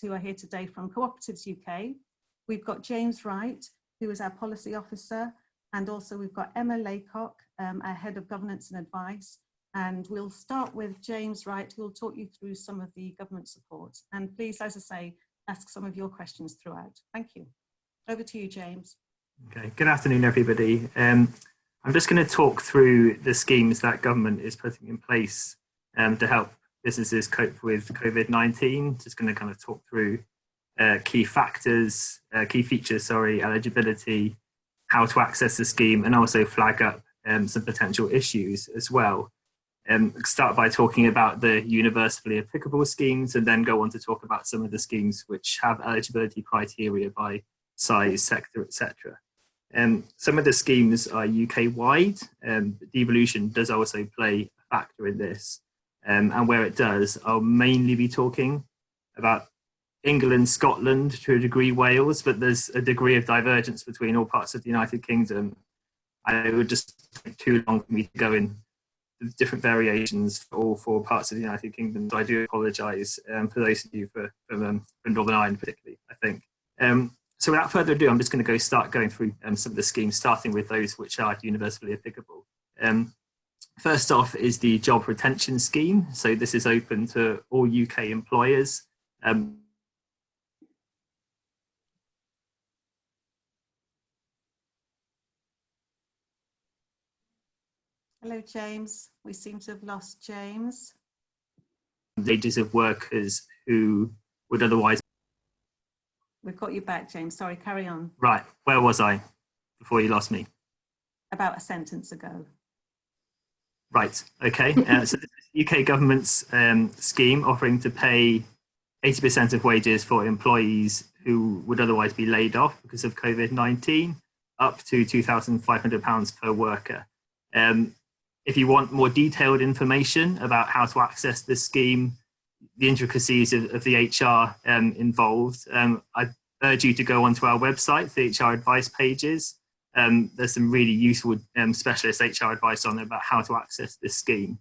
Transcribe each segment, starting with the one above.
who are here today from Cooperatives UK. We've got James Wright, who is our policy officer, and also we've got Emma Laycock, um, our head of governance and advice. And we'll start with James Wright, who will talk you through some of the government support. And please, as I say, ask some of your questions throughout. Thank you. Over to you, James. Okay, good afternoon, everybody. Um, I'm just going to talk through the schemes that government is putting in place um, to help businesses cope with COVID-19. Just going to kind of talk through uh, key factors, uh, key features, sorry, eligibility, how to access the scheme, and also flag up um, some potential issues as well. Um, start by talking about the universally applicable schemes and then go on to talk about some of the schemes which have eligibility criteria by size, sector, etc. Um, some of the schemes are UK wide. Um, devolution does also play a factor in this. Um, and where it does, I'll mainly be talking about England, Scotland, to a degree Wales, but there's a degree of divergence between all parts of the United Kingdom. I would just take too long for me to go in different variations for all four parts of the United Kingdom. So I do apologise um, for those of you for, from, um, from Northern Ireland particularly, I think. Um, so without further ado, I'm just going to go start going through um, some of the schemes, starting with those which are universally applicable. Um, first off is the job retention scheme. So this is open to all UK employers. Um, Hello, James. We seem to have lost James. Wages of workers who would otherwise We've got you back, James. Sorry, carry on. Right, where was I before you lost me? About a sentence ago. Right, okay. uh, so UK government's um, scheme offering to pay 80% of wages for employees who would otherwise be laid off because of COVID-19, up to £2,500 per worker. Um, if you want more detailed information about how to access this scheme, the intricacies of, of the HR um, involved, um, I urge you to go onto our website, the HR advice pages. Um, there's some really useful um, specialist HR advice on about how to access this scheme.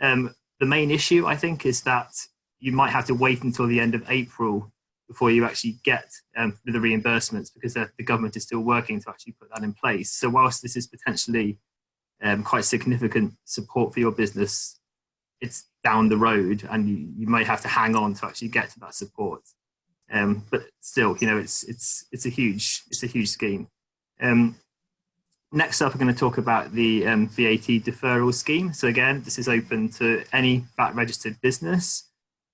Um, the main issue, I think, is that you might have to wait until the end of April before you actually get um, the reimbursements because the, the, government is still working to actually put that in place. So whilst this is potentially um, quite significant support for your business, it's down the road and you, you may have to hang on to actually get to that support. Um, but still, you know, it's it's it's a huge it's a huge scheme. Um, next up, we're going to talk about the um, VAT deferral scheme. So again, this is open to any VAT registered business.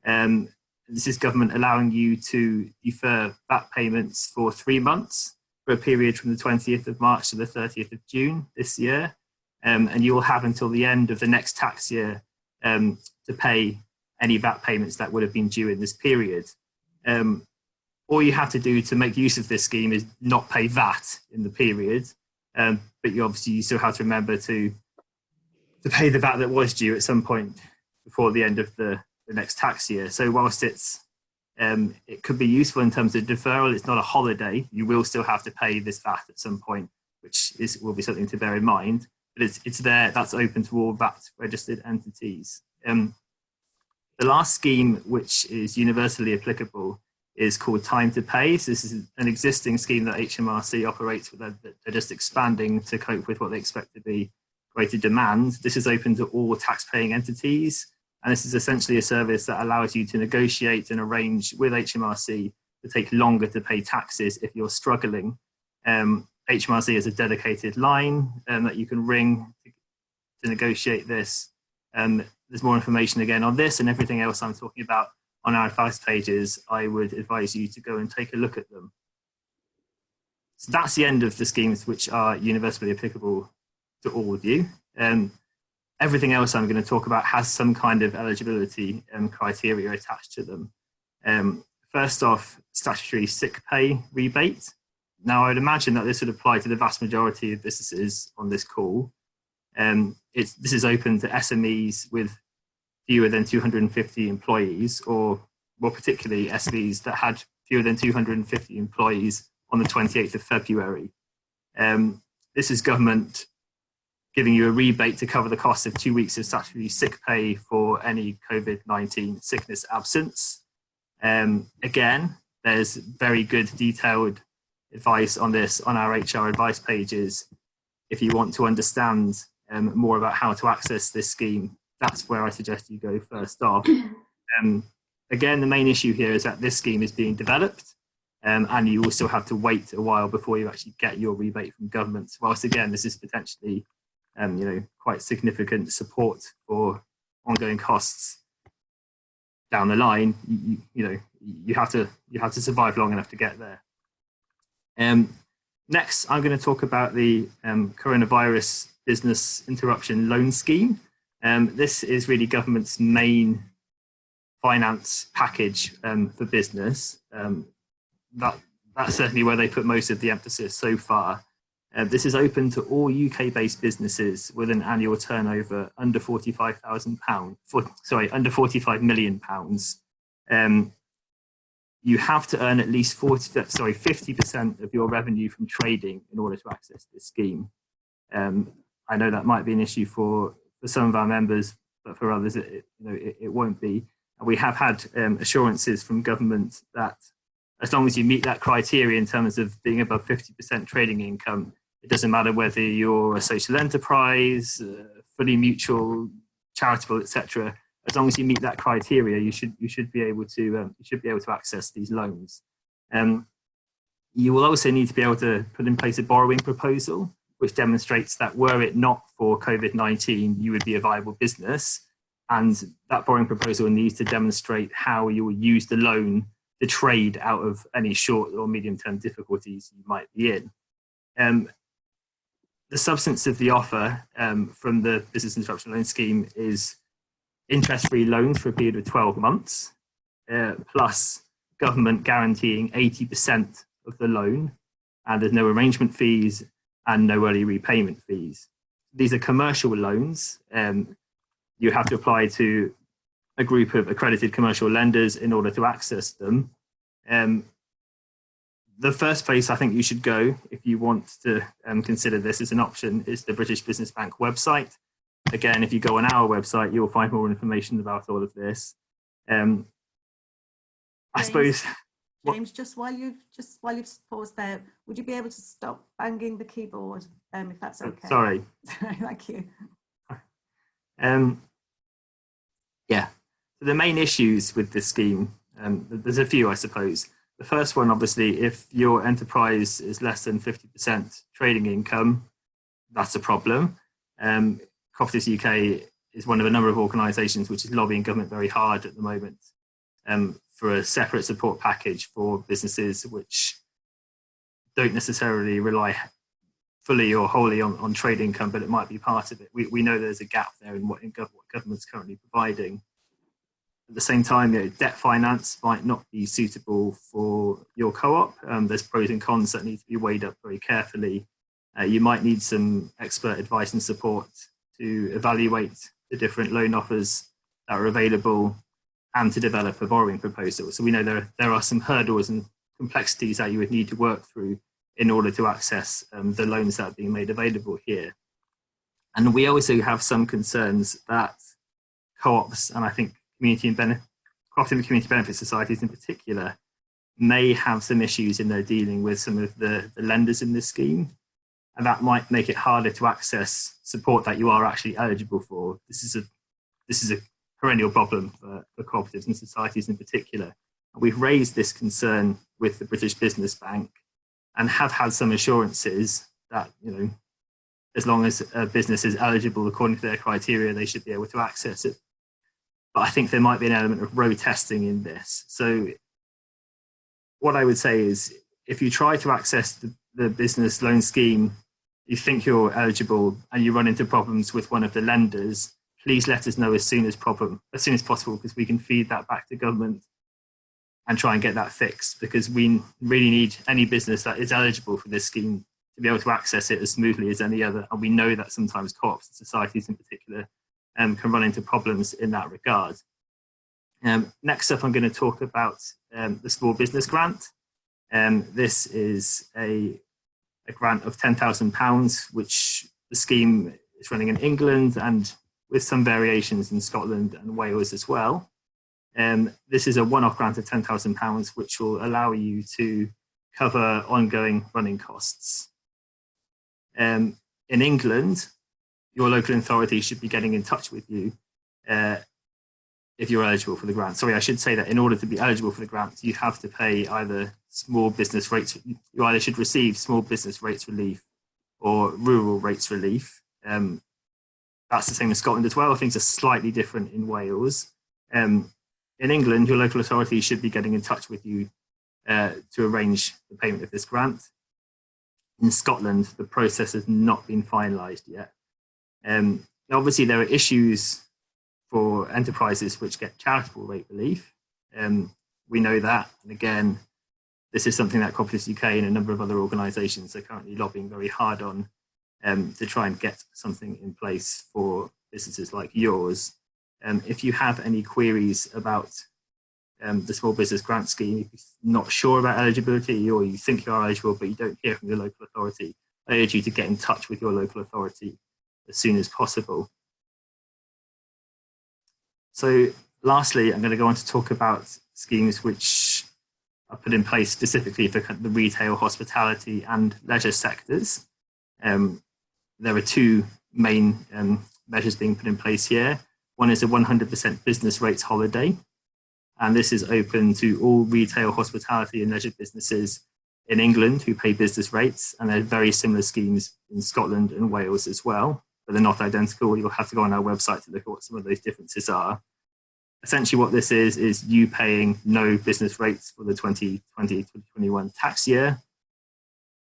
Um, this is government allowing you to defer VAT payments for three months for a period from the 20th of March to the 30th of June this year. Um, and you will have until the end of the next tax year um, to pay any VAT payments that would have been due in this period. Um, all you have to do to make use of this scheme is not pay VAT in the period, um, but you obviously you still have to remember to to pay the VAT that was due at some point before the end of the, the next tax year. So whilst it's um, it could be useful in terms of deferral, it's not a holiday. You will still have to pay this VAT at some point, which is will be something to bear in mind but it's, it's there, that's open to all VAT registered entities. Um, the last scheme, which is universally applicable, is called Time to Pay. So this is an existing scheme that HMRC operates with. They're just expanding to cope with what they expect to be greater demand. This is open to all tax-paying entities. And this is essentially a service that allows you to negotiate and arrange with HMRC to take longer to pay taxes if you're struggling. Um, HMRC is a dedicated line um, that you can ring to, to negotiate this. Um, there's more information again on this and everything else I'm talking about on our advice pages. I would advise you to go and take a look at them. So that's the end of the schemes which are universally applicable to all of you. Um, everything else I'm going to talk about has some kind of eligibility um, criteria attached to them. Um, first off, statutory sick pay rebate. Now, I'd imagine that this would apply to the vast majority of businesses on this call. Um, this is open to SMEs with fewer than 250 employees, or more particularly SMEs that had fewer than 250 employees on the 28th of February. Um, this is government giving you a rebate to cover the cost of two weeks of statutory sick pay for any COVID-19 sickness absence. Um, again, there's very good detailed advice on this on our HR advice pages. If you want to understand um, more about how to access this scheme, that's where I suggest you go first off. Um, again, the main issue here is that this scheme is being developed um, and you also have to wait a while before you actually get your rebate from government. Whilst again, this is potentially, um, you know, quite significant support for ongoing costs down the line. You, you, know, you have to you have to survive long enough to get there. Um, next, I'm going to talk about the um, coronavirus business interruption loan scheme. Um, this is really government's main finance package um, for business. Um, that that's certainly where they put most of the emphasis so far. Uh, this is open to all UK-based businesses with an annual turnover under forty-five thousand pounds. Sorry, under forty-five million pounds. Um, you have to earn at least 40, sorry, 50% of your revenue from trading in order to access this scheme. Um, I know that might be an issue for, for some of our members, but for others, it, you know, it, it won't be. And we have had um, assurances from government that as long as you meet that criteria in terms of being above 50% trading income, it doesn't matter whether you're a social enterprise, uh, fully mutual, charitable, etc. As long as you meet that criteria, you should you should be able to um, you should be able to access these loans. Um, you will also need to be able to put in place a borrowing proposal, which demonstrates that were it not for COVID-19, you would be a viable business. And that borrowing proposal needs to demonstrate how you will use the loan the trade out of any short or medium term difficulties you might be in. Um, the substance of the offer um, from the business interruption loan scheme is interest-free loans for a period of 12 months, uh, plus government guaranteeing 80% of the loan, and there's no arrangement fees and no early repayment fees. These are commercial loans. Um, you have to apply to a group of accredited commercial lenders in order to access them. Um, the first place I think you should go if you want to um, consider this as an option is the British Business Bank website. Again, if you go on our website, you'll find more information about all of this. Um, I suppose. James, just while you've just while you've paused there, would you be able to stop banging the keyboard, um, if that's okay? Sorry. Thank you. Um, yeah, so the main issues with this scheme, um, there's a few, I suppose. The first one, obviously, if your enterprise is less than 50% trading income, that's a problem. Um, Cooperatives UK is one of a number of organisations which is lobbying government very hard at the moment um, for a separate support package for businesses which don't necessarily rely fully or wholly on, on trade income, but it might be part of it. We, we know there's a gap there in what, in gov what government's currently providing. At the same time, you know, debt finance might not be suitable for your co-op. Um, there's pros and cons that need to be weighed up very carefully. Uh, you might need some expert advice and support to evaluate the different loan offers that are available and to develop a borrowing proposal. So we know there, there are some hurdles and complexities that you would need to work through in order to access um, the loans that are being made available here. And we also have some concerns that co-ops, and I think community and benefit, cooperative community benefit societies in particular, may have some issues in their dealing with some of the, the lenders in this scheme. And that might make it harder to access support that you are actually eligible for. This is a, this is a perennial problem for, for cooperatives and societies in particular. We've raised this concern with the British Business Bank and have had some assurances that, you know, as long as a business is eligible according to their criteria, they should be able to access it but I think there might be an element of road testing in this. So what I would say is if you try to access the, the business loan scheme, you think you're eligible and you run into problems with one of the lenders, please let us know as soon as problem as soon as possible because we can feed that back to government and try and get that fixed because we really need any business that is eligible for this scheme to be able to access it as smoothly as any other. And we know that sometimes co-ops and societies in particular um, can run into problems in that regard. Um, next up, I'm going to talk about um, the small business grant. Um, this is a, a grant of £10,000, which the scheme is running in England and with some variations in Scotland and Wales as well. Um, this is a one-off grant of £10,000, which will allow you to cover ongoing running costs. Um, in England, your local authority should be getting in touch with you uh, if you're eligible for the grant. Sorry, I should say that in order to be eligible for the grant, you have to pay either small business rates, you either should receive small business rates relief or rural rates relief. Um, that's the same in Scotland as well. Things are slightly different in Wales. Um, in England, your local authority should be getting in touch with you uh, to arrange the payment of this grant. In Scotland, the process has not been finalised yet. Um, obviously, there are issues for enterprises which get charitable rate relief. Um, we know that, and again, this is something that Cooperatives UK and a number of other organisations are currently lobbying very hard on um, to try and get something in place for businesses like yours. Um, if you have any queries about um, the small business grant scheme, if you're not sure about eligibility or you think you are eligible but you don't hear from your local authority, I urge you to get in touch with your local authority as soon as possible. So lastly, I'm going to go on to talk about schemes which are put in place specifically for the retail, hospitality and leisure sectors. Um, there are two main um, measures being put in place here. One is a 100% business rates holiday, and this is open to all retail, hospitality and leisure businesses in England who pay business rates, and there are very similar schemes in Scotland and Wales as well, but they're not identical. You'll have to go on our website to look at what some of those differences are. Essentially what this is, is you paying no business rates for the 2020-2021 tax year,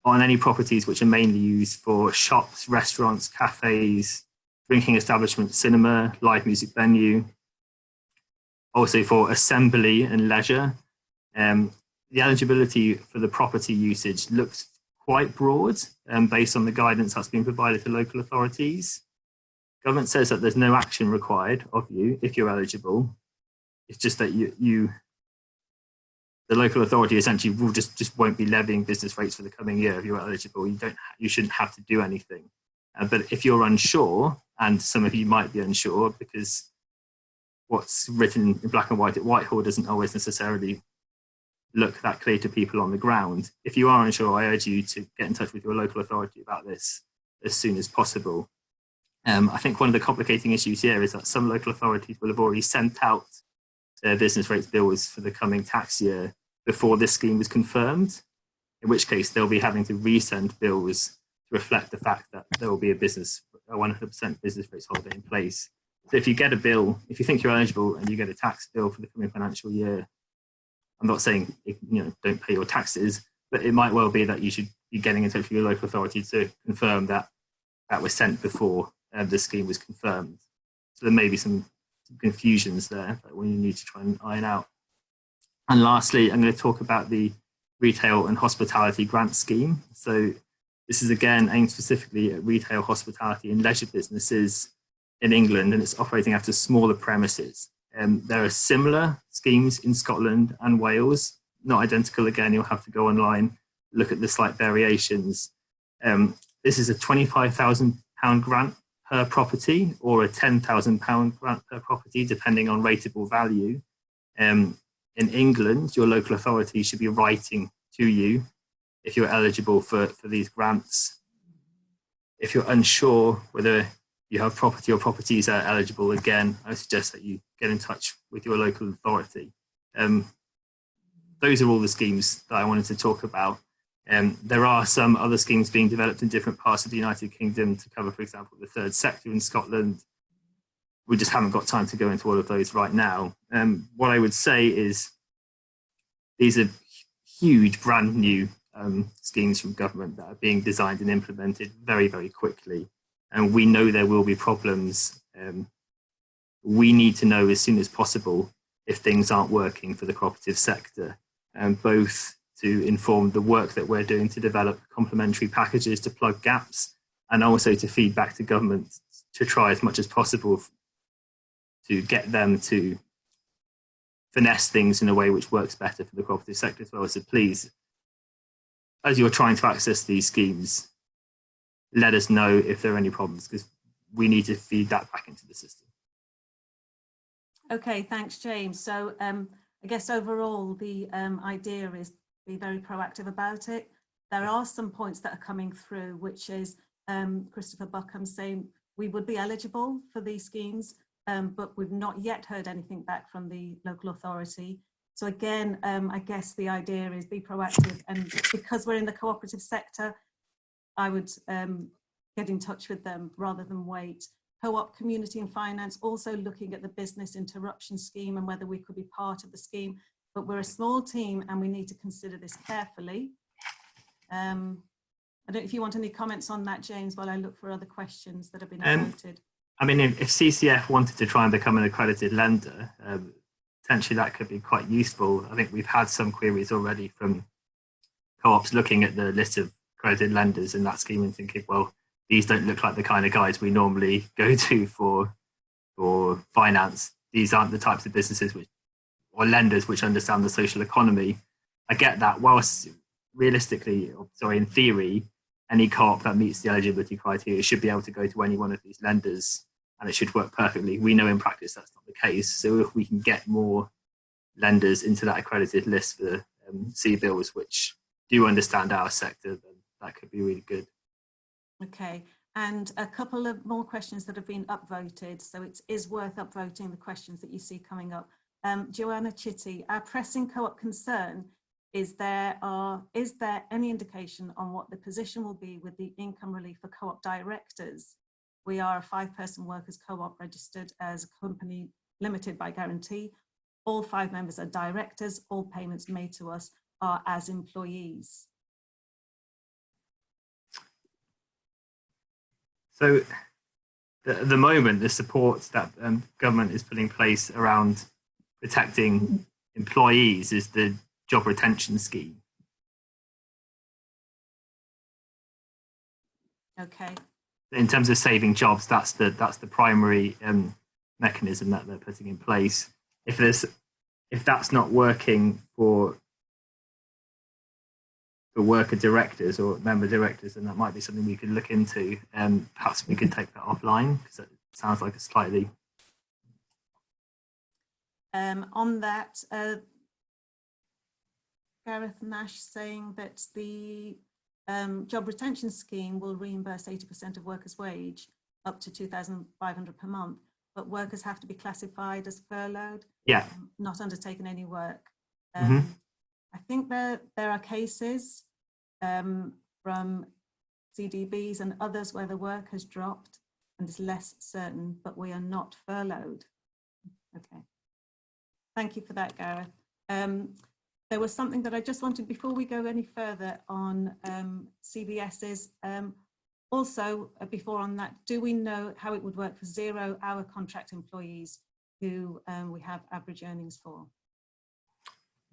on any properties which are mainly used for shops, restaurants, cafes, drinking establishments, cinema, live music venue, also for assembly and leisure. Um, the eligibility for the property usage looks quite broad um, based on the guidance that's been provided to local authorities. Government says that there's no action required of you if you're eligible. It's just that you, you the local authority essentially will just just won't be levying business rates for the coming year if you're eligible. You don't you shouldn't have to do anything. Uh, but if you're unsure, and some of you might be unsure because what's written in black and white at Whitehall doesn't always necessarily look that clear to people on the ground. If you are unsure, I urge you to get in touch with your local authority about this as soon as possible. Um, I think one of the complicating issues here is that some local authorities will have already sent out their business rates bills for the coming tax year before this scheme was confirmed, in which case they'll be having to resend bills to reflect the fact that there will be a business, a 100% business rates holiday in place. So if you get a bill, if you think you're eligible and you get a tax bill for the coming financial year, I'm not saying, you know, don't pay your taxes, but it might well be that you should be getting in touch with your local authority to confirm that that was sent before uh, the scheme was confirmed. So there may be some confusions there that we need to try and iron out. And lastly, I'm going to talk about the retail and hospitality grant scheme. So this is again aimed specifically at retail, hospitality and leisure businesses in England and it's operating after smaller premises. Um, there are similar schemes in Scotland and Wales, not identical again, you'll have to go online, look at the slight variations. Um, this is a £25,000 grant per property or a £10,000 grant per property, depending on rateable value. Um, in England, your local authority should be writing to you if you're eligible for, for these grants. If you're unsure whether you have property or properties that are eligible, again, I suggest that you get in touch with your local authority. Um, those are all the schemes that I wanted to talk about. Um, there are some other schemes being developed in different parts of the United Kingdom to cover, for example, the third sector in Scotland. We just haven't got time to go into all of those right now. Um, what I would say is these are huge, brand new um, schemes from government that are being designed and implemented very, very quickly. And we know there will be problems. Um, we need to know as soon as possible if things aren't working for the cooperative sector, and both to inform the work that we're doing to develop complementary packages to plug gaps and also to feed back to government to try as much as possible to get them to finesse things in a way which works better for the cooperative sector as well. So please, as you're trying to access these schemes, let us know if there are any problems because we need to feed that back into the system. Okay, thanks, James. So um, I guess overall the um, idea is be very proactive about it. There are some points that are coming through, which is um, Christopher Buckham saying we would be eligible for these schemes, um, but we've not yet heard anything back from the local authority. So again, um, I guess the idea is be proactive and because we're in the cooperative sector, I would um, get in touch with them rather than wait. Co-op Community and Finance also looking at the business interruption scheme and whether we could be part of the scheme, but we're a small team and we need to consider this carefully. Um, I don't know if you want any comments on that, James, while I look for other questions that have been Um, noted. I mean, if, if CCF wanted to try and become an accredited lender, um, potentially that could be quite useful. I think we've had some queries already from co-ops looking at the list of accredited lenders in that scheme and thinking, well, these don't look like the kind of guys we normally go to for for finance. These aren't the types of businesses which or lenders which understand the social economy. I get that. Whilst realistically, sorry, in theory, any co-op that meets the eligibility criteria should be able to go to any one of these lenders and it should work perfectly. We know in practice that's not the case. So if we can get more lenders into that accredited list for um, CBILS, which do understand our sector, then that could be really good. Okay, and a couple of more questions that have been upvoted. So it is worth upvoting the questions that you see coming up. Um, Joanna Chitty, our pressing co-op concern is there are is there any indication on what the position will be with the income relief for co-op directors? We are a five-person workers co-op registered as a company limited by guarantee. All five members are directors. All payments made to us are as employees. So at the moment, the support that um, government is putting in place around protecting employees is the job retention scheme. Okay, In terms of saving jobs, that's the that's the primary um, mechanism that they're putting in place. If there's if that's not working for for worker directors or member directors, then that might be something we could look into. Um, perhaps we could take that offline because it sounds like a slightly um, on that, uh, Gareth Nash saying that the um, job retention scheme will reimburse 80% of workers' wage up to 2,500 per month, but workers have to be classified as furloughed, yeah um, not undertaken any work. Mhm. Um, I think there, there are cases um, from CDBs and others where the work has dropped and is less certain, but we are not furloughed. Okay. Thank you for that, Gareth. Um, there was something that I just wanted, before we go any further on um, CBS's, um, also uh, before on that, do we know how it would work for zero hour contract employees who um, we have average earnings for?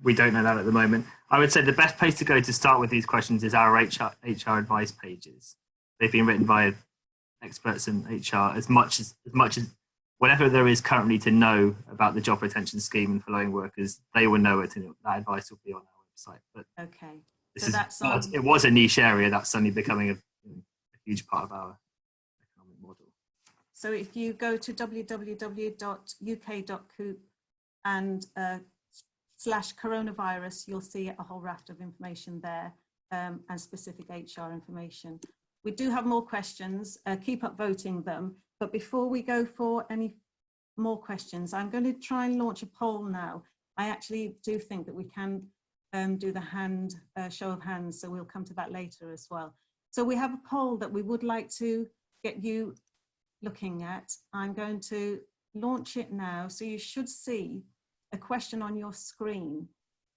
we don't know that at the moment. I would say the best place to go to start with these questions is our HR, HR advice pages. They've been written by experts in HR as much as, as much as whatever there is currently to know about the job retention scheme and for furloughing workers, they will know it and that advice will be on our website. But Okay, this So is, that's on- it was a niche area that's suddenly becoming a, a huge part of our economic model. so if you go to www.uk.coop and uh, slash coronavirus, you'll see a whole raft of information there um, and specific HR information. We do have more questions, uh, keep up voting them, but before we go for any more questions, I'm going to try and launch a poll now. I actually do think that we can um, do the hand uh, show of hands, so we'll come to that later as well. So we have a poll that we would like to get you looking at. I'm going to launch it now, so you should see a question on your screen.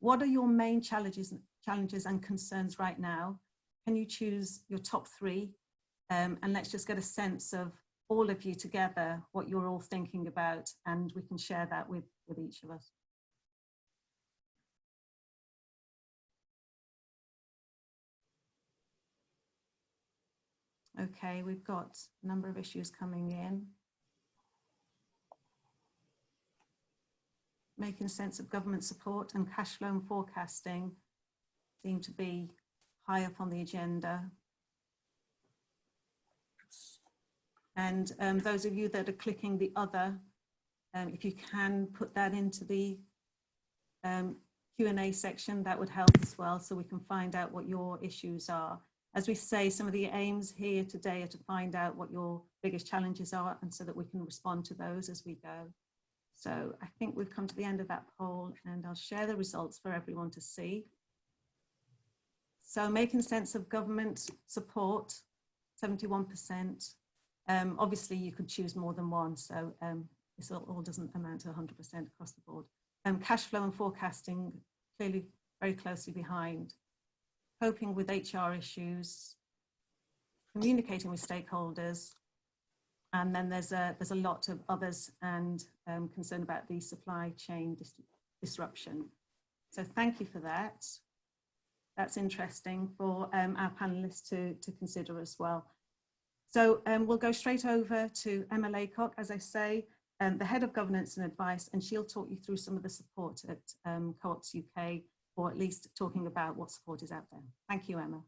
What are your main challenges, challenges and concerns right now? Can you choose your top three? Um, and let's just get a sense of all of you together, what you're all thinking about, and we can share that with, with each of us. Okay, we've got a number of issues coming in. Making sense of government support and cash flow and forecasting seem to be high up on the agenda. And um, those of you that are clicking the other um, if you can put that into the um, Q&A section, that would help as well, so we can find out what your issues are. As we say, some of the aims here today are to find out what your biggest challenges are and so that we can respond to those as we go. So I think we've come to the end of that poll and I'll share the results for everyone to see. So making sense of government support, 71%. Um, obviously you could choose more than one, so um, this all, all, doesn't amount to 100% across the board. Um, cash flow and forecasting clearly very closely behind coping with HR issues, communicating with stakeholders, and then there's a, there's a lot of others and um, concern about the supply chain dis disruption. So thank you for that. That's interesting for um, our panelists to, to consider as well. So um, we'll go straight over to Emma Laycock, as I say, um, the Head of Governance and Advice, and she'll talk you through some of the support at um, Co-ops UK or at least talking about what support is out there. Thank you, Emma.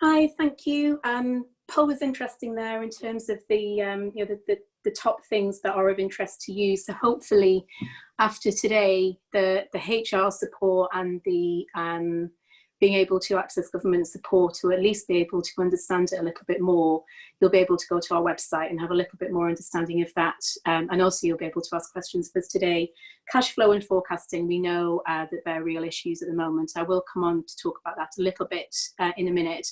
Hi, thank you. Um, poll was interesting there in terms of the, um, you know, the, the, the, top things that are of interest to you. So hopefully after today, the, the HR support and the um, being able to access government support or at least be able to understand it a little bit more, you'll be able to go to our website and have a little bit more understanding of that. Um, and also you'll be able to ask questions because today, cash flow and forecasting, we know uh, that they're real issues at the moment. I will come on to talk about that a little bit uh, in a minute.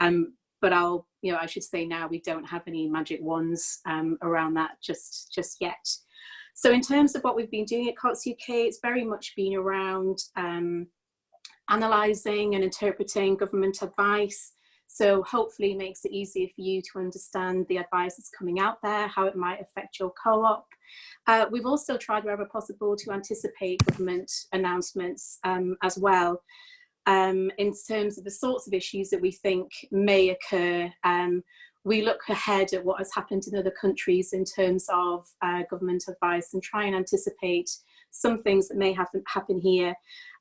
Um, but I'll, you know, I should say now we don't have any magic wands um, around that just, just yet. So in terms of what we've been doing at Co-ops UK, it's very much been around um, analysing and interpreting government advice. So hopefully it makes it easier for you to understand the advice that's coming out there, how it might affect your co-op. Uh, we've also tried wherever possible to anticipate government announcements um, as well um, in terms of the sorts of issues that we think may occur. Um, we look ahead at what has happened in other countries in terms of uh, government advice and try and anticipate some things that may happen, happen here.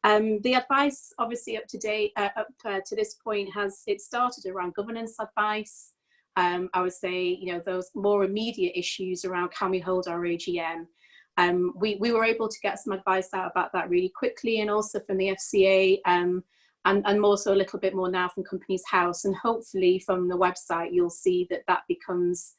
Um, the advice, obviously up to date, uh, up uh, to this point, has it started around governance advice. Um, I would say, you know, those more immediate issues around can we hold our AGM. Um, we, we were able to get some advice out about that really quickly and also from the FCA um, and, and more so a little bit more now from Companies House and hopefully from the website you'll see that that becomes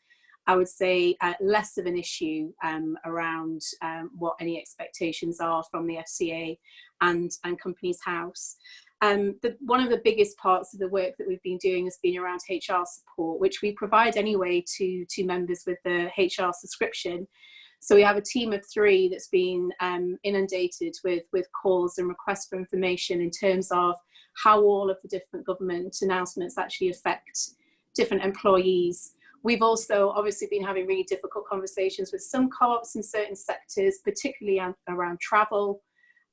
I would say uh, less of an issue um, around um, what any expectations are from the FCA and, and Companies House. Um, the, one of the biggest parts of the work that we've been doing has been around HR support, which we provide anyway to, to members with the HR subscription. So we have a team of three that's been um, inundated with, with calls and requests for information in terms of how all of the different government announcements actually affect different employees. We've also obviously been having really difficult conversations with some co-ops in certain sectors, particularly around travel,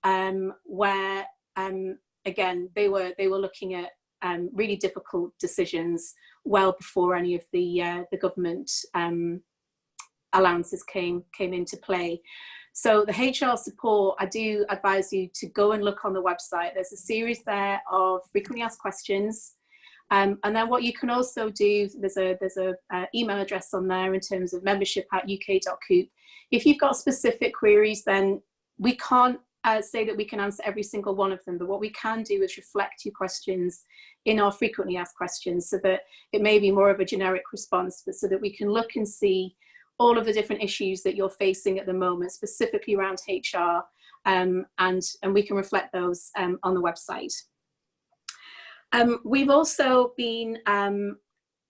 um, where um, again they were they were looking at um, really difficult decisions well before any of the uh, the government um, allowances came came into play. So the HR support, I do advise you to go and look on the website. There's a series there of frequently asked questions um, and then what you can also do, there's a there's a uh, email address on there in terms of membership at uk.coop. If you've got specific queries, then we can't uh, say that we can answer every single one of them, but what we can do is reflect your questions in our frequently asked questions so that it may be more of a generic response, but so that we can look and see all of the different issues that you're facing at the moment, specifically around HR, um, and, and we can reflect those um, on the website. Um, we've also been um,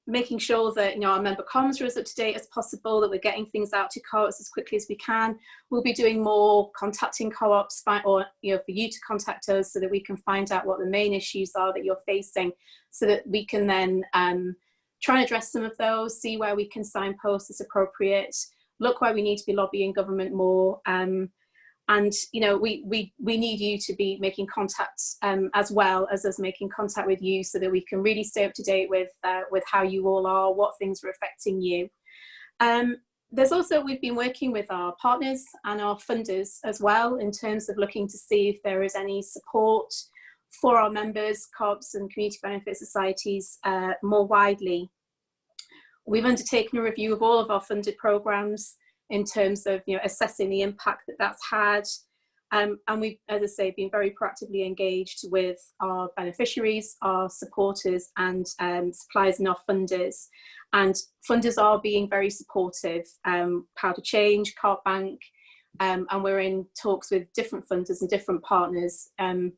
making sure that you know our member comms are as up to date as possible, that we're getting things out to co-ops as quickly as we can. We'll be doing more contacting co-ops or you know for you to contact us so that we can find out what the main issues are that you're facing so that we can then um, try and address some of those, see where we can signpost as appropriate, look where we need to be lobbying government more, um, and you know we we we need you to be making contacts um, as well as us making contact with you so that we can really stay up to date with uh, with how you all are what things are affecting you. Um, there's also we've been working with our partners and our funders as well in terms of looking to see if there is any support for our members co-ops and community benefit societies uh, more widely. We've undertaken a review of all of our funded programs in terms of you know assessing the impact that that's had. Um, and we've, as I say, been very proactively engaged with our beneficiaries, our supporters and um, suppliers and our funders. And funders are being very supportive. Um, Power to Change, Cart Bank, um, and we're in talks with different funders and different partners um,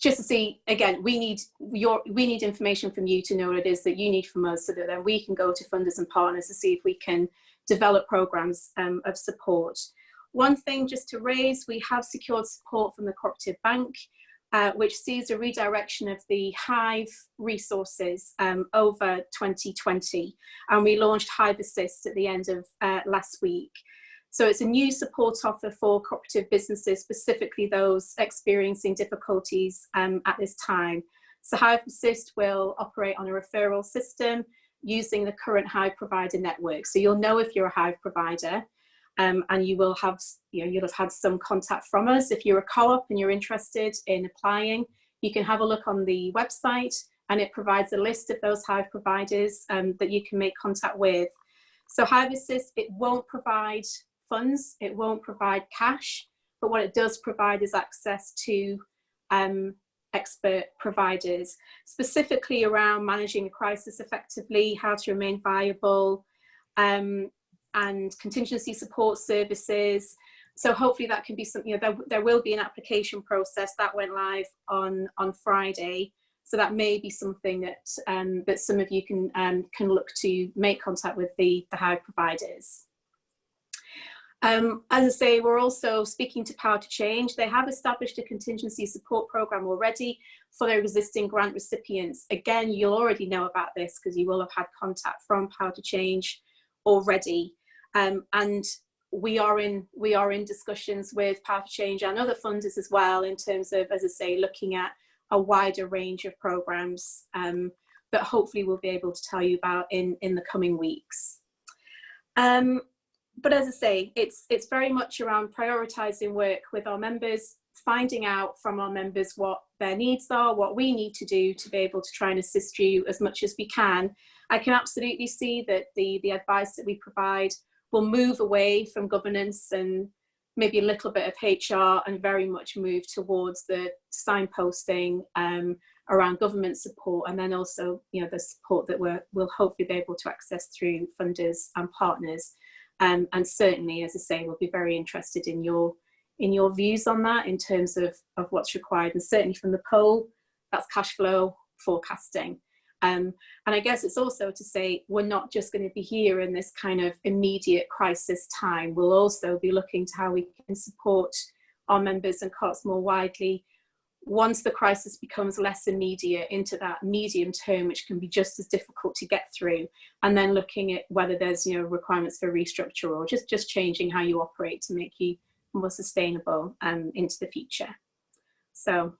just to see again we need your we need information from you to know what it is that you need from us so that then we can go to funders and partners to see if we can develop programs um, of support one thing just to raise we have secured support from the cooperative bank uh, which sees a redirection of the Hive resources um, over 2020 and we launched Hive Assist at the end of uh, last week so it's a new support offer for cooperative businesses, specifically those experiencing difficulties um, at this time. So Hive Assist will operate on a referral system using the current Hive provider network. So you'll know if you're a Hive provider um, and you will have, you know, you'll have had some contact from us. If you're a co-op and you're interested in applying, you can have a look on the website and it provides a list of those Hive providers um, that you can make contact with. So Hive Assist, it won't provide funds. It won't provide cash, but what it does provide is access to um, expert providers, specifically around managing a crisis effectively, how to remain viable, um, and contingency support services. So hopefully that can be something, you know, there, there will be an application process that went live on, on Friday. So that may be something that, um, that some of you can, um, can look to make contact with the, the Hive providers. Um, as I say, we're also speaking to Power to Change. They have established a contingency support program already for their existing grant recipients. Again, you'll already know about this because you will have had contact from Power to Change already. Um, and we are in we are in discussions with Power to Change and other funders as well in terms of, as I say, looking at a wider range of programs um, that hopefully we'll be able to tell you about in, in the coming weeks. Um, but as I say, it's, it's very much around prioritising work with our members, finding out from our members what their needs are, what we need to do to be able to try and assist you as much as we can. I can absolutely see that the, the advice that we provide will move away from governance and maybe a little bit of HR and very much move towards the signposting um, around government support and then also you know the support that we're, we'll hopefully be able to access through funders and partners. Um, and certainly, as I say, we'll be very interested in your in your views on that in terms of, of what's required. And certainly from the poll, that's cash flow forecasting. Um, and I guess it's also to say we're not just going to be here in this kind of immediate crisis time. We'll also be looking to how we can support our members and co-ops more widely once the crisis becomes less immediate into that medium term, which can be just as difficult to get through, and then looking at whether there's you know requirements for restructure or just just changing how you operate to make you more sustainable um, into the future. So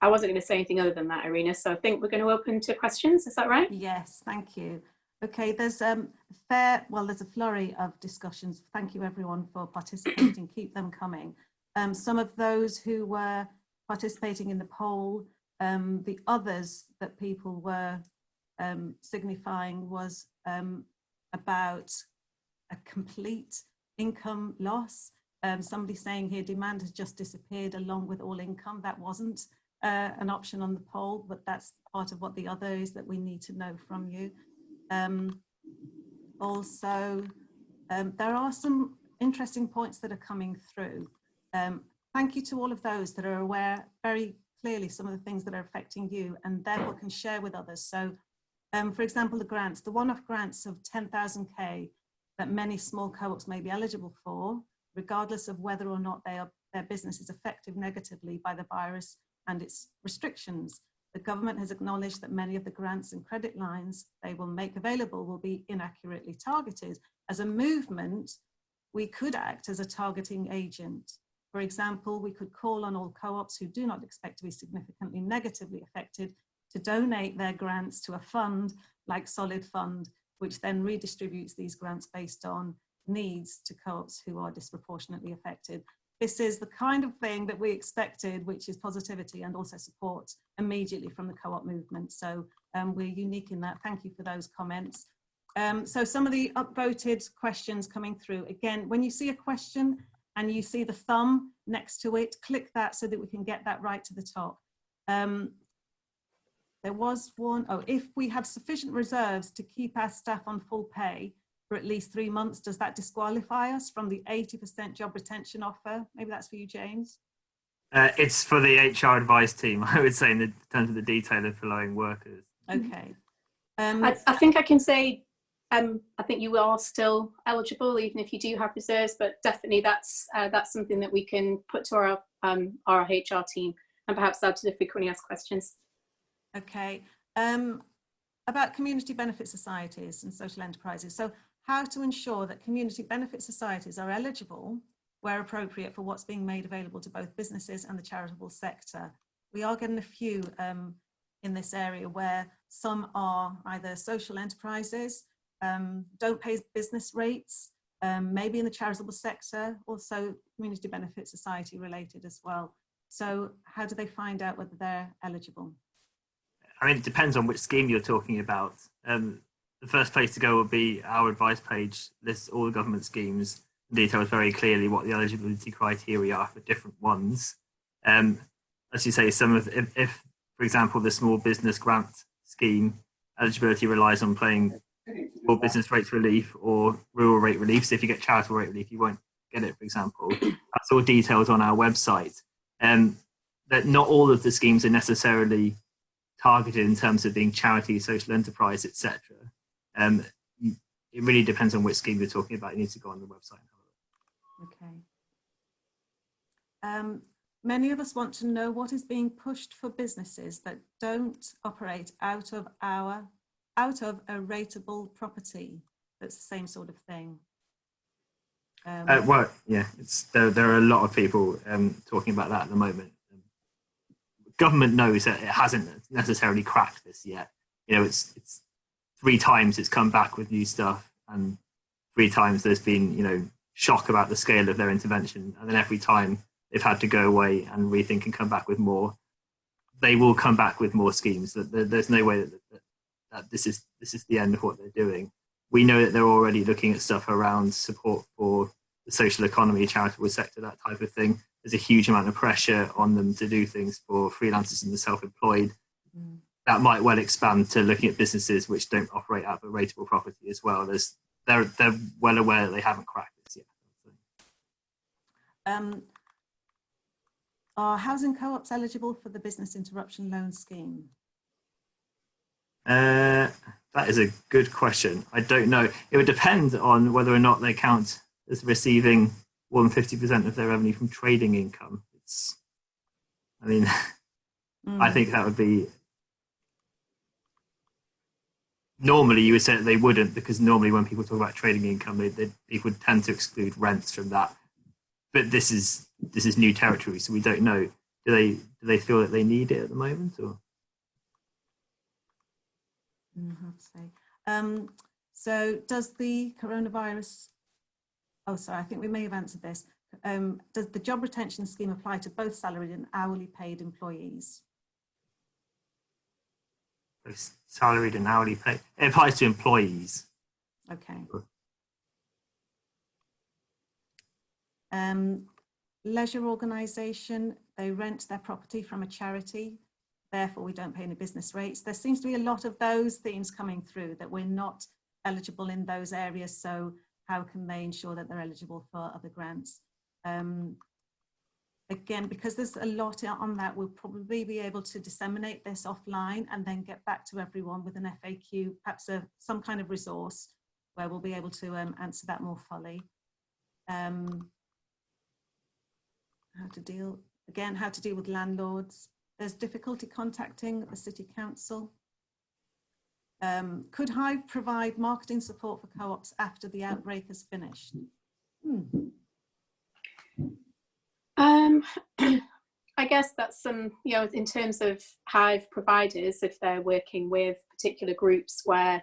I wasn't going to say anything other than that, Irina. So I think we're going to open to questions. Is that right? Yes, thank you. Okay, there's um fair well, there's a flurry of discussions. Thank you everyone for participating. Keep them coming. Um, some of those who were participating in the poll. Um, the others that people were um, signifying was um, about a complete income loss. Um, somebody saying here demand has just disappeared along with all income. That wasn't uh, an option on the poll, but that's part of what the other is that we need to know from you. Um, also, there are some interesting points that are coming through. Um, thank you to all of those that are aware very clearly some of the things that are affecting you and therefore can share with others. So um, for example, the grants, the one-off grants of 10,000K that many small co-ops may be eligible for, regardless of whether or not are, their business is affected negatively by the virus and its restrictions. The government has acknowledged that many of the grants and credit lines they will make available will be inaccurately targeted. As a movement, we could act as a targeting agent for example, we could call on all co-ops who do not expect to be significantly negatively affected to donate their grants to a fund like Solid Fund, which then redistributes these grants based on needs to co-ops who are disproportionately affected. This is the kind of thing that we expected, which is positivity and also support immediately from the co-op movement. So um, we're unique in that. Thank you for those comments. Um, so some of the upvoted questions coming through. Again, when you see a question and you see the thumb next to it, click that so that we can get that right to the top. Um, there was one, oh, if we have sufficient reserves to keep our staff on full pay for at least three months, does that disqualify us from the 80% job retention offer? Maybe that's for you, James. Uh, it's for the HR advice team, I would say, in, the, in terms of the detail of furloughing workers. Okay. Um, I, I think I can say um, I think you are still eligible, even if you do have reserves, but definitely that's uh, that's something that we can put to our um, our HR team and perhaps add to the frequently asked questions. Okay. Um, about community benefit societies and social enterprises. So how to ensure that community benefit societies are eligible where appropriate for what's being made available to both businesses and the charitable sector. We are getting a few um, in this area where some are either social enterprises um, don't pay business rates, um, maybe in the charitable sector, also community benefit society related as well. So how do they find out whether they're eligible? I mean, it depends on which scheme you're talking about. Um, the first place to go would be our advice page, lists all the government schemes, details very clearly what the eligibility criteria are for different ones. Um, as you say, some of, if, if, for example, the small business grant scheme eligibility relies on paying or business rates relief or rural rate relief. So if you get charitable rate relief, you won't get it, for example. That's all detailed on our website. Um, that not all of the schemes are necessarily targeted in terms of being charity, social enterprise, etc. Um, it really depends on which scheme you're talking about. You need to go on the website. Okay. Um, many of us want to know what is being pushed for businesses that don't operate out of our out of a rateable property. That's the same sort of thing. Um, uh, well, yeah, there. There are a lot of people um, talking about that at the moment. Government knows that it hasn't necessarily cracked this yet. You know, it's it's three times it's come back with new stuff, and three times there's been you know shock about the scale of their intervention, and then every time they've had to go away and rethink and come back with more. They will come back with more schemes. There's no way that, that this is this is the end of what they're doing. We know that they're already looking at stuff around support for the social economy, charitable sector, that type of thing. There's a huge amount of pressure on them to do things for freelancers and the self-employed. Mm. That might well expand to looking at businesses which don't operate out of a rateable property as well. There's, they're, they're well aware that they haven't cracked this yet. Um, are housing co-ops eligible for the business interruption loan scheme? Uh, that is a good question. I don't know. It would depend on whether or not they count as receiving more than 50% of their revenue from trading income. It's, I mean, mm. I think that would be, normally you would say that they wouldn't because normally when people talk about trading income, they, they, people would tend to exclude rents from that. But this is, this is new territory, so we don't know. Do they, do they feel that they need it at the moment or? How to say. Um, so does the coronavirus, oh sorry, I think we may have answered this. Um, does the job retention scheme apply to both salaried and hourly paid employees? Salaried and hourly paid. It applies to employees. Okay. Um, leisure organisation, they rent their property from a charity therefore we don't pay any business rates. There seems to be a lot of those themes coming through that we're not eligible in those areas. So how can they ensure that they're eligible for other grants? Um, again, because there's a lot on that, we'll probably be able to disseminate this offline and then get back to everyone with an FAQ, perhaps a, some kind of resource where we'll be able to um, answer that more fully. Um, how to deal, again, how to deal with landlords. There's difficulty contacting the City Council. Um, could Hive provide marketing support for co-ops after the outbreak has finished? Hmm. Um, I guess that's some, you know, in terms of Hive providers, if they're working with particular groups where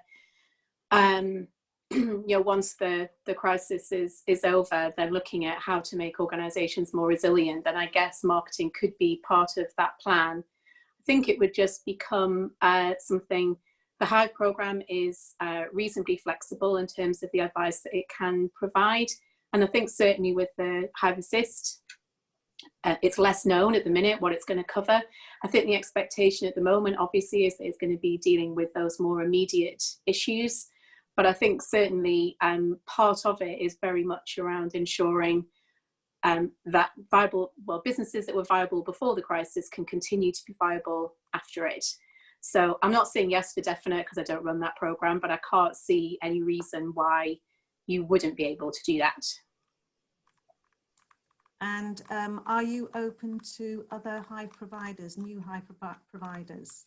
um, you know, once the, the crisis is, is over, they're looking at how to make organizations more resilient. And I guess marketing could be part of that plan. I think it would just become uh, something the Hive programme is uh, reasonably flexible in terms of the advice that it can provide. And I think certainly with the Hive Assist, uh, it's less known at the minute what it's going to cover. I think the expectation at the moment, obviously, is that it's going to be dealing with those more immediate issues. But I think certainly um, part of it is very much around ensuring um, that viable, well, businesses that were viable before the crisis can continue to be viable after it. So I'm not saying yes for definite because I don't run that program, but I can't see any reason why you wouldn't be able to do that. And um, are you open to other Hive providers, new pro providers?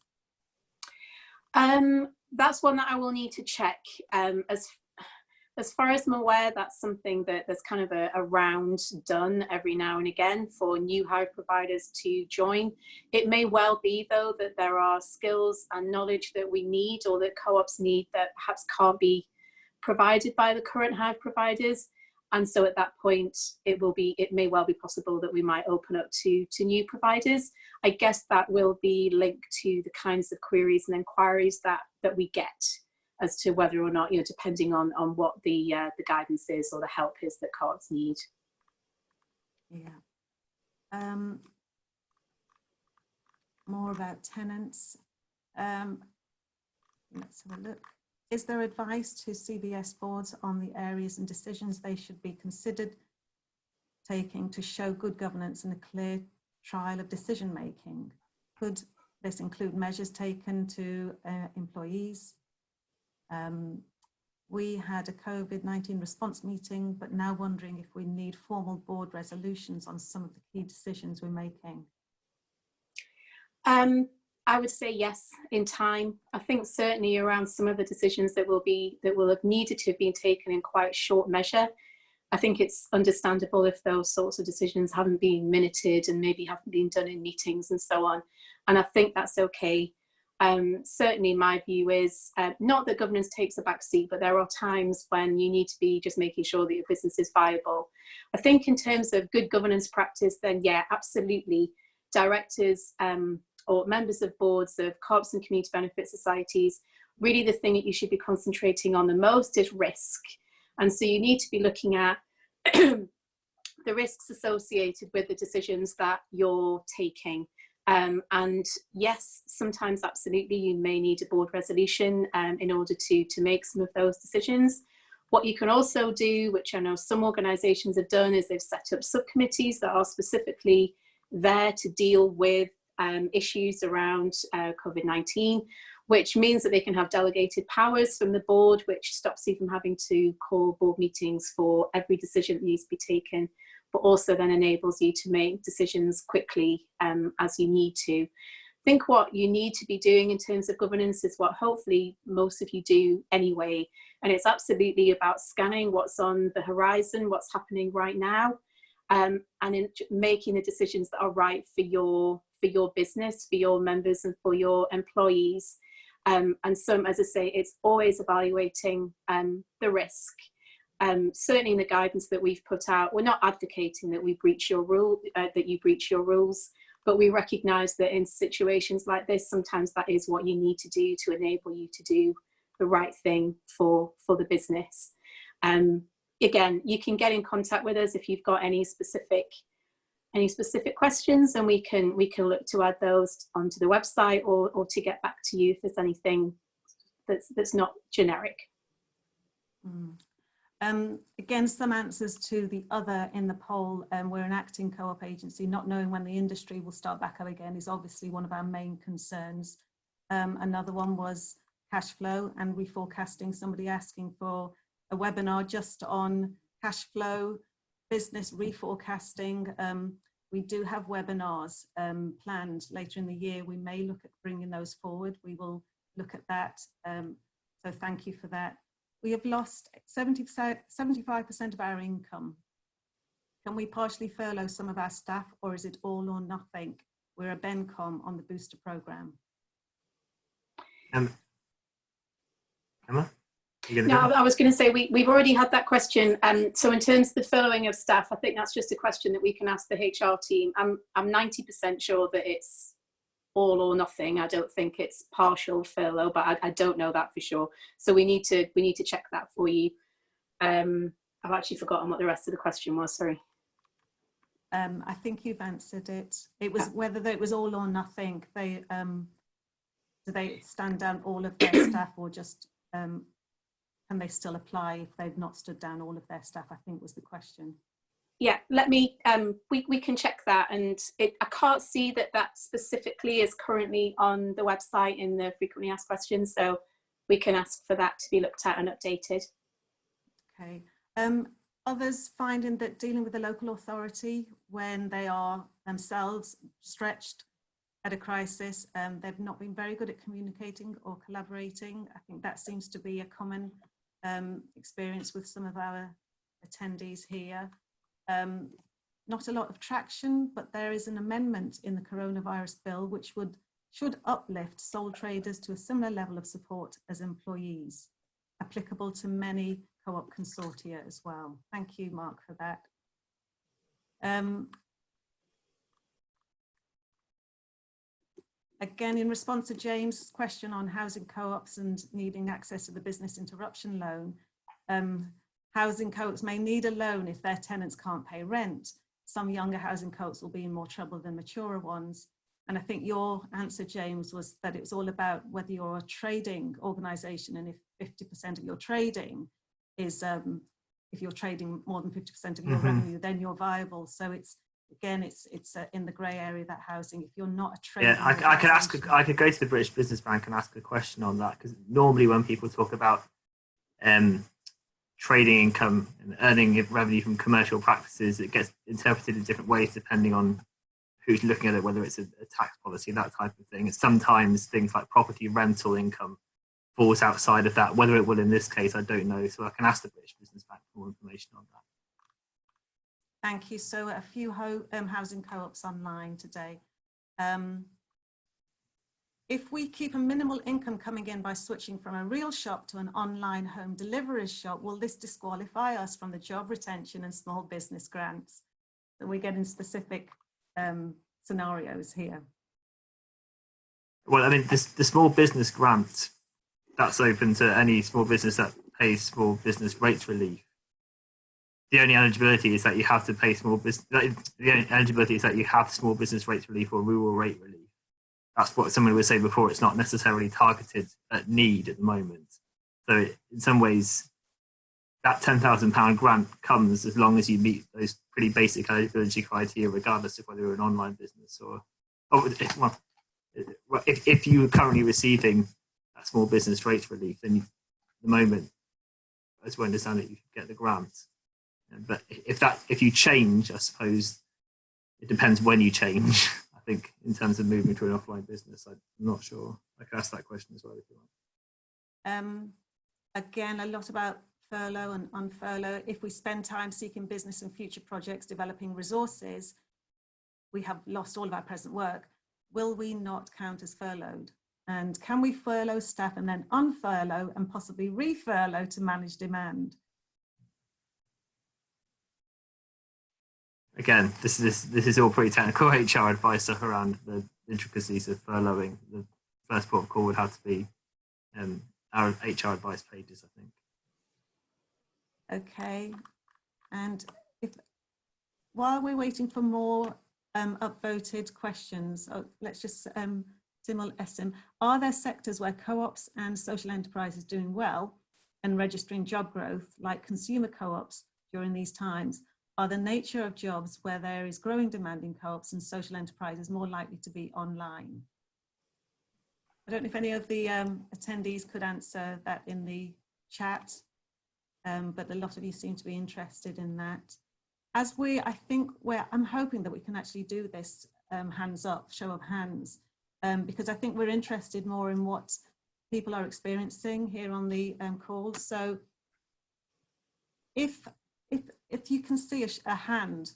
Um, that's one that I will need to check. Um, as as far as I'm aware, that's something that there's kind of a, a, round done every now and again for new Hive providers to join. It may well be though that there are skills and knowledge that we need or that co-ops need that perhaps can't be provided by the current Hive providers. And so at that point, it will be, it may well be possible that we might open up to, to new providers. I guess that will be linked to the kinds of queries and inquiries that, that we get as to whether or not, you know, depending on, on what the, uh, the guidance is or the help is that co-ops need. Yeah. Um, more about tenants. Um, let's have a look. Is there advice to CBS boards on the areas and decisions they should be considered taking to show good governance and a clear trial of decision making? Could this include measures taken to uh, employees, um, we had a COVID-19 response meeting, but now wondering if we need formal board resolutions on some of the key decisions we're making. Um, I would say yes in time. I think certainly around some of the decisions that will be that will have needed to have been taken in quite short measure. I think it's understandable if those sorts of decisions haven't been minuted and maybe haven't been done in meetings and so on. And I think that's okay um, certainly my view is uh, not that governance takes a back seat, but there are times when you need to be just making sure that your business is viable. I think in terms of good governance practice, then yeah, absolutely. Directors um, or members of boards of co-ops and community benefit societies, really the thing that you should be concentrating on the most is risk. And so you need to be looking at the risks associated with the decisions that you're taking. Um, and yes, sometimes absolutely you may need a board resolution um, in order to, to make some of those decisions. What you can also do, which I know some organisations have done, is they've set up subcommittees that are specifically there to deal with um, issues around uh, COVID-19, which means that they can have delegated powers from the board, which stops you from having to call board meetings for every decision that needs to be taken but also then enables you to make decisions quickly um, as you need to. I think what you need to be doing in terms of governance is what hopefully most of you do anyway. And it's absolutely about scanning what's on the horizon, what's happening right now, um, and in making the decisions that are right for your, for your business, for your members and for your employees. Um, and some, as I say, it's always evaluating um, the risk um, certainly in the guidance that we've put out, we're not advocating that we breach your rule, uh, that you breach your rules, but we recognise that in situations like this, sometimes that is what you need to do to enable you to do the right thing for, for the business. Um, again, you can get in contact with us if you've got any specific any specific questions and we can we can look to add those onto the website or, or to get back to you if there's anything that's that's not generic. Mm. Um, again, some answers to the other in the poll, um, we're an acting co-op agency, not knowing when the industry will start back up again is obviously one of our main concerns. Um, another one was cash flow and reforecasting, somebody asking for a webinar just on cash flow, business reforecasting. Um, we do have webinars um, planned later in the year. We may look at bringing those forward. We will look at that. Um, so thank you for that we have lost 75% of our income. Can we partially furlough some of our staff or is it all or nothing? We're a BENCOM on the booster programme. Um, Emma? No, I was going to say we, we've already had that question. Um, so in terms of the furloughing of staff, I think that's just a question that we can ask the HR team. I'm I'm 90% sure that it's all or nothing. I don't think it's partial furlough, but I, I don't know that for sure. So we need to we need to check that for you. Um, I've actually forgotten what the rest of the question was. Sorry. Um, I think you've answered it. It was whether it was all or nothing. They um, do they stand down all of their staff or just um, can they still apply if they've not stood down all of their staff? I think was the question. Yeah, let me. Um, we we can check that, and it, I can't see that that specifically is currently on the website in the frequently asked questions. So we can ask for that to be looked at and updated. Okay. Um, others finding that dealing with the local authority when they are themselves stretched at a crisis, um, they've not been very good at communicating or collaborating. I think that seems to be a common um, experience with some of our attendees here. Um, not a lot of traction, but there is an amendment in the coronavirus bill which would should uplift sole traders to a similar level of support as employees, applicable to many co-op consortia as well. Thank you, Mark, for that. Um, again, in response to James' question on housing co-ops and needing access to the business interruption loan, um, housing co-ops may need a loan if their tenants can't pay rent. Some younger housing co-ops will be in more trouble than maturer ones. And I think your answer, James, was that it was all about whether you're a trading organisation and if 50% of your trading is, um, if you're trading more than 50% of your Mhm. revenue, then you're viable. So it's, again, it's it's uh, in the grey area that housing. If you're not a trading Yeah, I could ask. A, I could go to the British Business Bank and ask a question on that because normally when people talk about um, trading income and earning revenue from commercial practices, it gets interpreted in different ways depending on who's looking at it, whether it's a, a tax policy, that type of thing. And sometimes things like property rental income falls outside of that. Whether it will in this case, I don't know. So I can ask the British Business Bank for more information on that. Thank you. So a few ho um, housing co-ops online today. Um, if we keep a minimal income coming in by switching from a real shop to an online home delivery shop, will this disqualify us from the job retention and small business grants? So we get in specific um, scenarios here. Well, I mean, this, the small business grant, that's open to any small business that pays small business rates relief. The only eligibility is that you have to pay small business, the only eligibility is that you have small business rates relief or rural rate relief. That's what someone would say before. It's not necessarily targeted at need at the moment. So in some ways, that £10,000 grant comes as long as you meet those pretty basic eligibility criteria, regardless of whether you're an online business or, oh, well, if, if you are currently receiving that small business rates relief, then you, at the moment, as we understand it, you get the grant. But if that, if you change, I suppose it depends when you change. I think in terms of moving to an offline business, I'm not sure. I can ask that question as well if you want. Um, again, a lot about furlough and unfurlough. If we spend time seeking business and future projects, developing resources, we have lost all of our present work. Will we not count as furloughed? And can we furlough staff and then unfurlough and possibly refurlough to manage demand? Again, this is this is all pretty technical HR advice around the intricacies of furloughing. The first port of call would have to be um, our HR advice pages, I think. Okay, and if while we're waiting for more um, upvoted questions, oh, let's just um, Simel Esim, are there sectors where co-ops and social enterprises doing well and registering job growth like consumer co-ops during these times? Are the nature of jobs where there is growing demand in co-ops and social enterprises more likely to be online? I don't know if any of the um, attendees could answer that in the chat um, but a lot of you seem to be interested in that. As we, I think, where I'm hoping that we can actually do this um, hands up, show of hands, um, because I think we're interested more in what people are experiencing here on the um, call. So if, if, if you can see a, a hand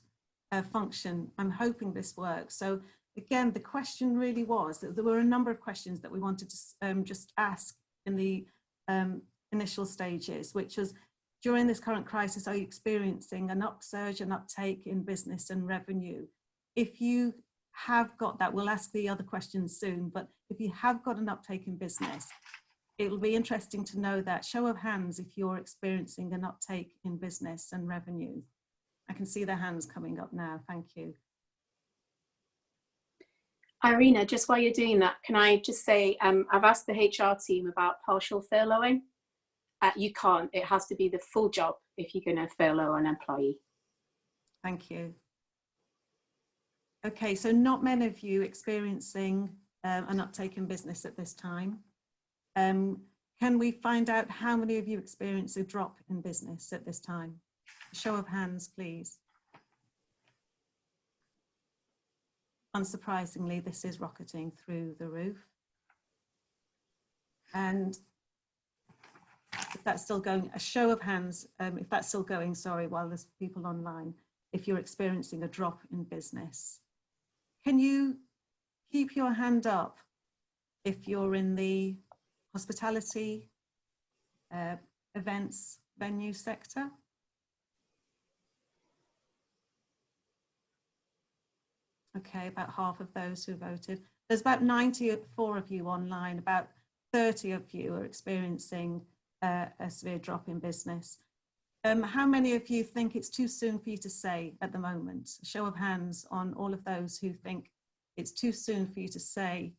uh, function, I'm hoping this works. So again, the question really was that there were a number of questions that we wanted to um, just ask in the um, initial stages, which was, during this current crisis, are you experiencing an upsurge and uptake in business and revenue? If you have got that, we'll ask the other questions soon, but if you have got an uptake in business, it'll be interesting to know that show of hands if you're experiencing an uptake in business and revenue. I can see the hands coming up now. Thank you. Irina, just while you're doing that, can I just say, um, I've asked the HR team about partial furloughing. Uh, you can't, it has to be the full job if you're going to furlough an employee. Thank you. Okay, so not many of you experiencing um, an uptake in business at this time. Um, can we find out how many of you experience a drop in business at this time? Show of hands, please. Unsurprisingly, this is rocketing through the roof. And if that's still going, a show of hands, um, if that's still going, sorry, while there's people online, if you're experiencing a drop in business. Can you keep your hand up if you're in the hospitality, uh, events, venue sector? Okay, about half of those who voted. There's about 94 of you online, about 30 of you are experiencing uh, a severe drop in business. Um, how many of you think it's too soon for you to say at the moment? A show of hands on all of those who think it's too soon for you to say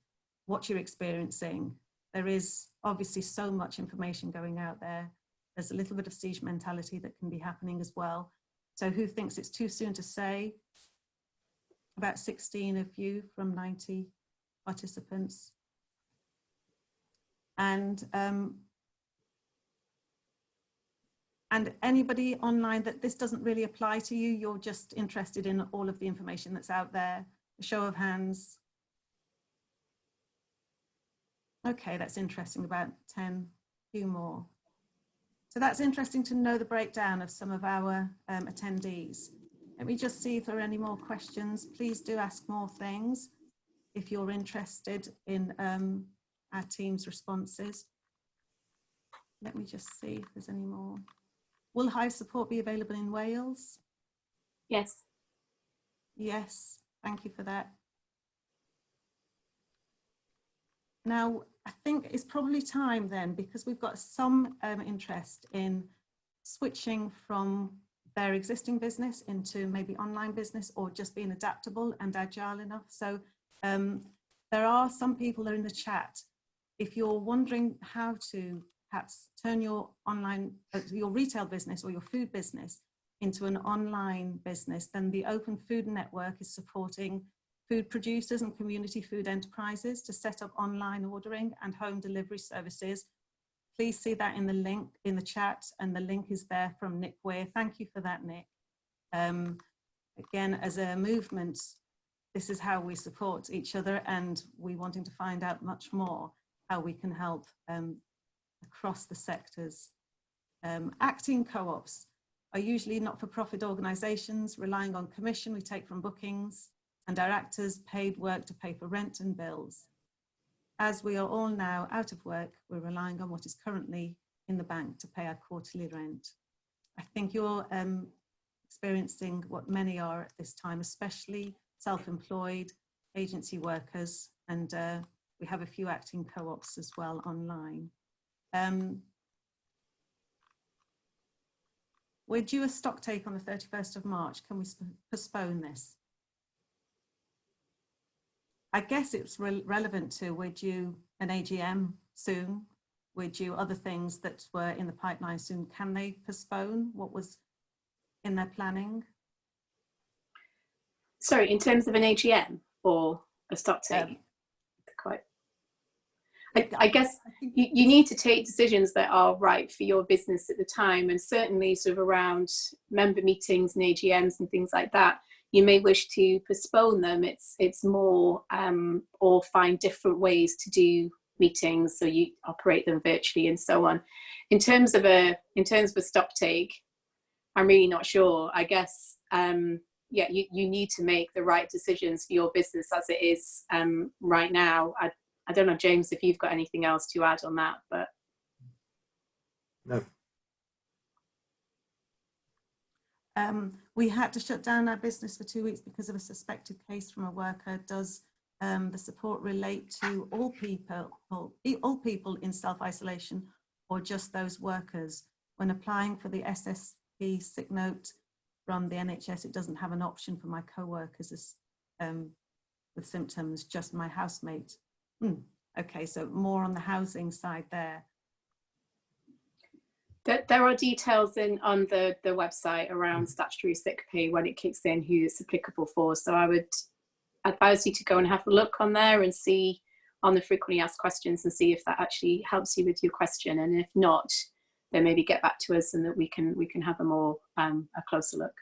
what you're experiencing. There is obviously so much information going out there. There's a little bit of siege mentality that can be happening as well. So who thinks it's too soon to say? About 16 of you from 90 participants. And um, and anybody online that this doesn't really apply to you, you're just interested in all of the information that's out there. A show of hands. Okay, that's interesting, about 10, few more. So that's interesting to know the breakdown of some of our um, attendees. Let me just see if there are any more questions. Please do ask more things if you're interested in um, our team's responses. Let me just see if there's any more. Will Hive support be available in Wales? Yes. Yes, thank you for that. Now, I think it's probably time then, because we've got some um, interest in switching from their existing business into maybe online business or just being adaptable and agile enough. So um, there are some people that are in the chat. If you're wondering how to perhaps turn your online, uh, your retail business or your food business into an online business, then the Open Food Network is supporting food producers and community food enterprises to set up online ordering and home delivery services. Please see that in the link in the chat and the link is there from Nick Weir. Thank you for that, Nick. Um, again, as a movement, this is how we support each other and we wanting to find out much more how we can help um, across the sectors. Um, acting co-ops are usually not-for-profit organisations relying on commission we take from bookings and our actors paid work to pay for rent and bills. As we are all now out of work, we're relying on what is currently in the bank to pay our quarterly rent. I think you're um, experiencing what many are at this time, especially self-employed, agency workers, and uh, we have a few acting co-ops as well online. Um, we're due a stock take on the 31st of March. Can we postpone this? I guess it's re relevant to we're due an AGM soon. We're due other things that were in the pipeline soon. Can they postpone what was in their planning? Sorry, in terms of an AGM or a stock take? Um, quite I, I guess you, you need to take decisions that are right for your business at the time and certainly sort of around member meetings and AGMs and things like that you may wish to postpone them it's it's more um, or find different ways to do meetings so you operate them virtually and so on in terms of a in terms of a stock take i'm really not sure i guess um, yeah you, you need to make the right decisions for your business as it is um, right now I, I don't know, James, if you've got anything else to add on that, but. No. Um, we had to shut down our business for two weeks because of a suspected case from a worker. Does um, the support relate to all people, all, people in self-isolation or just those workers? When applying for the SSP sick note from the NHS, it doesn't have an option for my co-workers um, with symptoms, just my housemate. Hmm. Okay, so more on the housing side there. There, there are details in on the, the website around statutory sick pay when it kicks in, who it's applicable for. So I would advise you to go and have a look on there and see on the frequently asked questions and see if that actually helps you with your question. And if not, then maybe get back to us and that we can we can have a more um, a closer look.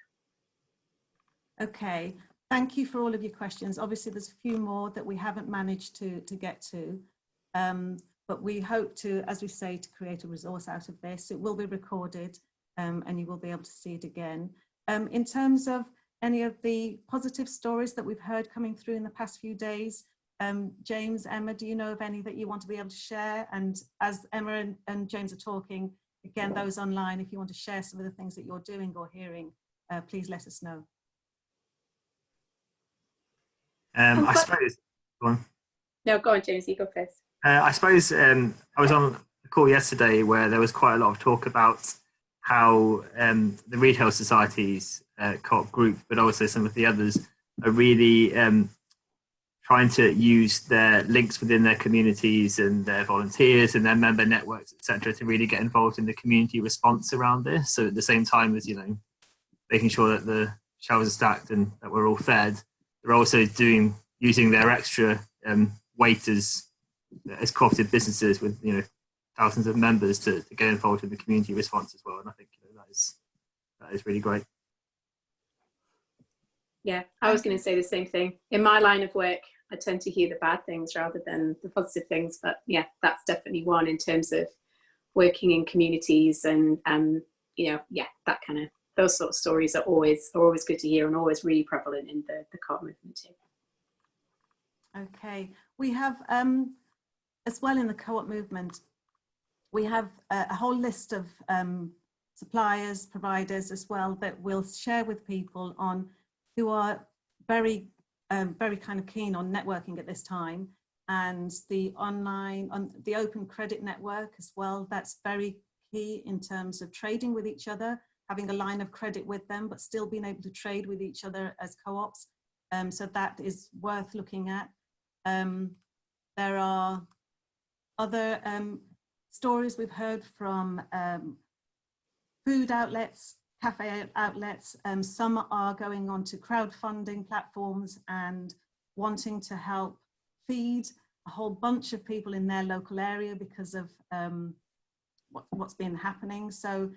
Okay, thank you for all of your questions. Obviously, there's a few more that we haven't managed to to get to. Um, but we hope to, as we say, to create a resource out of this. It will be recorded um, and you will be able to see it again. Um, in terms of any of the positive stories that we've heard coming through in the past few days, um, James, Emma, do you know of any that you want to be able to share? And as Emma and, and James are talking, again, those online, if you want to share some of the things that you're doing or hearing, uh, please let us know. Um, I suppose. Go on. No, go on, James. You go first. Uh, I suppose um, I was on a call yesterday where there was quite a lot of talk about how um, the retail societies uh, co-op group, but also some of the others, are really um, trying to use their links within their communities and their volunteers and their member networks, etc., to really get involved in the community response around this. So at the same time as you know, making sure that the shelves are stacked and that we're all fed, they're also doing using their extra um, cooperative businesses with you know thousands of members to, to, get involved in the community response as well. And I think you know, that is that is really great. Yeah, I was going to say the same thing. In my line of work, I tend to hear the bad things rather than the positive things. But yeah, that's definitely one in terms of working in communities and and you know yeah that kind of those sort of stories are always are always good to hear and always really prevalent in the the co-op movement too. Okay, we have um, as well in the co-op movement, we have a, a whole list of um, suppliers, providers as well that we'll share with people on who are very, um, very kind of keen on networking at this time and the online, on the open credit network as well. That's very key in terms of trading with each other, having a line of credit with them, but still being able to trade with each other as co-ops. Um, so that is worth looking at. Um, there are other um, stories we've heard from um, food outlets, cafe outlets. Um, some are going on to crowdfunding platforms and wanting to help feed a whole bunch of people in their local area because of um, what, what's been happening. So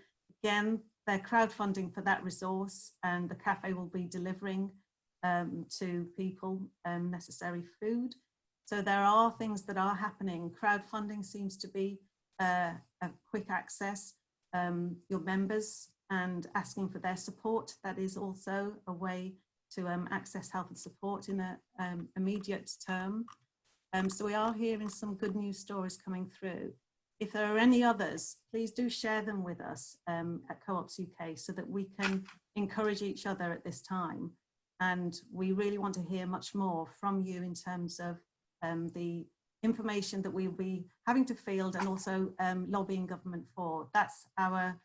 again, they're crowdfunding for that resource and the cafe will be delivering um, to people um, necessary food. So there are things that are happening. Crowdfunding seems to be uh, a quick access. Um, your members and asking for their support. That is also a way to um, access help and support in an um, immediate term. Um, so we are hearing some good news stories coming through. If there are any others, please do share them with us um, at Co-ops UK so that we can encourage each other at this time. And we really want to hear much more from you in terms of um, the information that we'll be having to field and also um, lobbying government for. That's our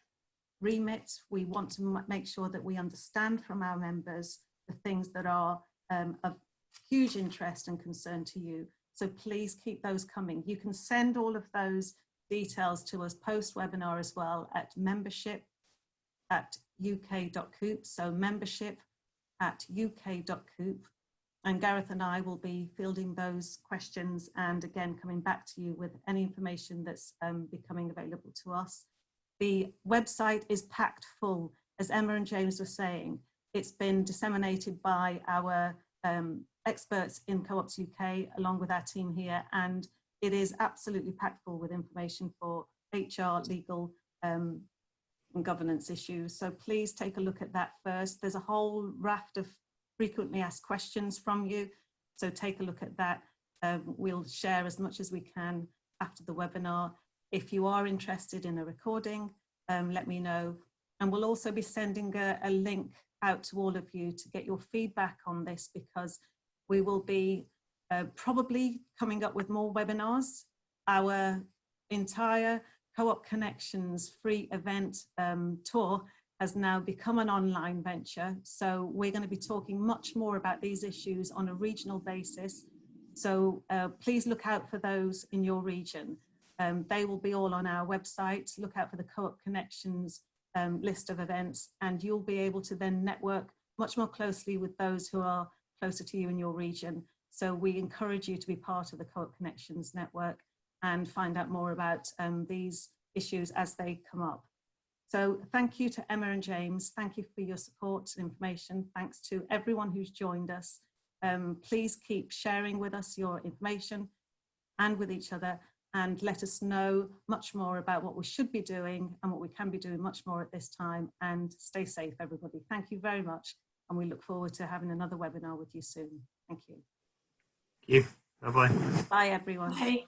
remit. We want to make sure that we understand from our members the things that are um, of huge interest and concern to you. So please keep those coming. You can send all of those details to us post-webinar as well at membership at uk.coop. So membership at uk.coop and Gareth and I will be fielding those questions and again coming back to you with any information that's um, becoming available to us. The website is packed full, as Emma and James were saying. It's been disseminated by our um, experts in Co-ops UK along with our team here and it is absolutely packed full with information for HR, legal um, and governance issues. So please take a look at that first. There's a whole raft of frequently asked questions from you. So take a look at that. Um, we'll share as much as we can after the webinar. If you are interested in a recording, um, let me know. And we'll also be sending a, a link out to all of you to get your feedback on this because we will be uh, probably coming up with more webinars. Our entire Co-op Connections free event um, tour has now become an online venture. So we're going to be talking much more about these issues on a regional basis. So uh, please look out for those in your region. Um, they will be all on our website. Look out for the Co-op Connections um, list of events and you'll be able to then network much more closely with those who are closer to you in your region. So we encourage you to be part of the Co-op Connections network and find out more about um, these issues as they come up. So thank you to Emma and James. Thank you for your support and information. Thanks to everyone who's joined us. Um, please keep sharing with us your information and with each other and let us know much more about what we should be doing and what we can be doing much more at this time and stay safe everybody. Thank you very much and we look forward to having another webinar with you soon. Thank you. Thank you. Bye-bye. Bye everyone. Bye.